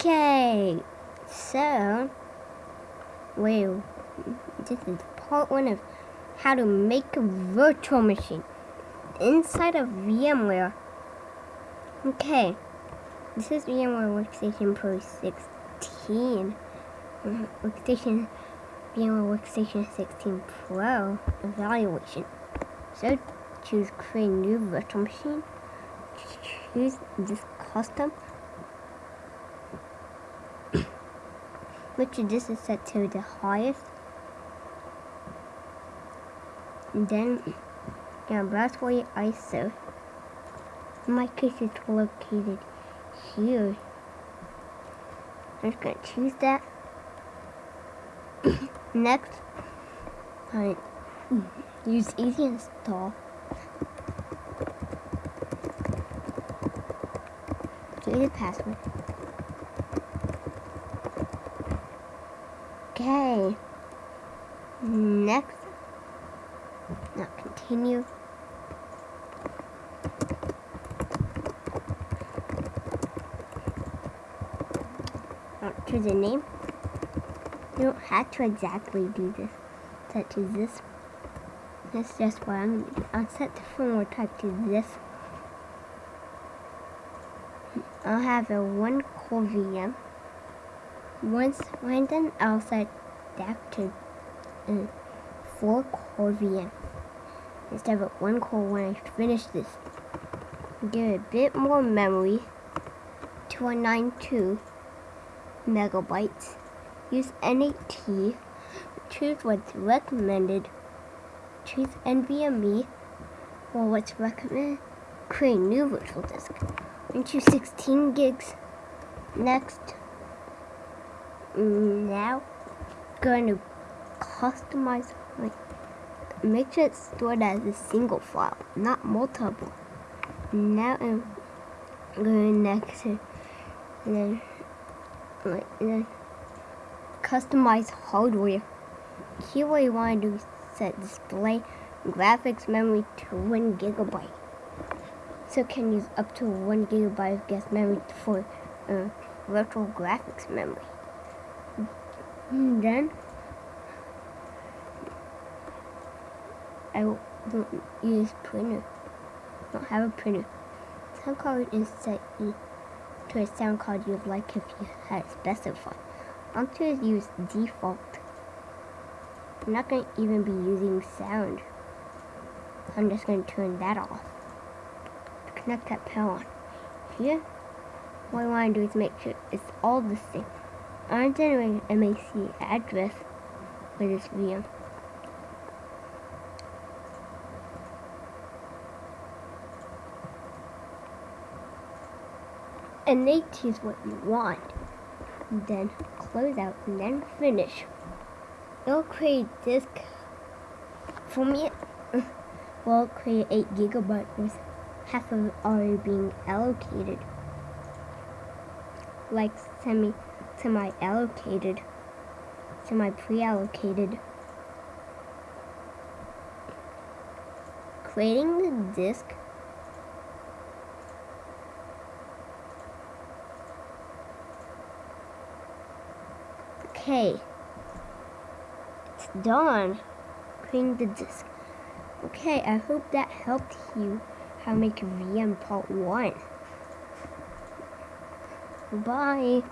Okay, so, well, this is part one of how to make a virtual machine inside of VMware. Okay, this is VMware Workstation Pro 16. Mm-hmm, workstation, VMware Workstation 16 Pro evaluation. So, choose create new virtual machine. Choose this custom which this is set to the highest. And then your ISO. In my case it's located here. I'm just gonna choose that. Next, I use easy install. Get the password. Okay. Next. Now continue. Now choose a name. You don't have to exactly do this. Set to this. That's just what I'm to do. I'll set the firmware type to this. I'll have a one core VM. Once I'll set that to 4 core VM instead of one core when I finish this. Give it a bit more memory, 292 megabytes. Use NAT, choose what's recommended, choose NVMe, or what's recommended, create new virtual disk, and choose 16 gigs. Next, now going to customize like make sure it's stored as a single file not multiple. Now I'm going next to then like then customize hardware. Here what you want to do is set display graphics memory to one gigabyte. So can use up to one gigabyte of guest memory for uh, virtual graphics memory and then I don't use printer. Don't have a printer. Sound card is set to a sound card you'd like if you had specified. I'm to use default. I'm not going to even be using sound. I'm just going to turn that off. Connect that power on. Here, what I want to do is make sure it's all the same. I'm generating MAC address for this VM. And they choose what you want. Then close out and then finish. It'll create disk for me. Will create 8 gigabytes with half of it already being allocated. Like semi semi-allocated, semi-pre-allocated. Creating the disk Okay, it's done. Creating the disk. Okay, I hope that helped you how to make a VM part 1. Bye.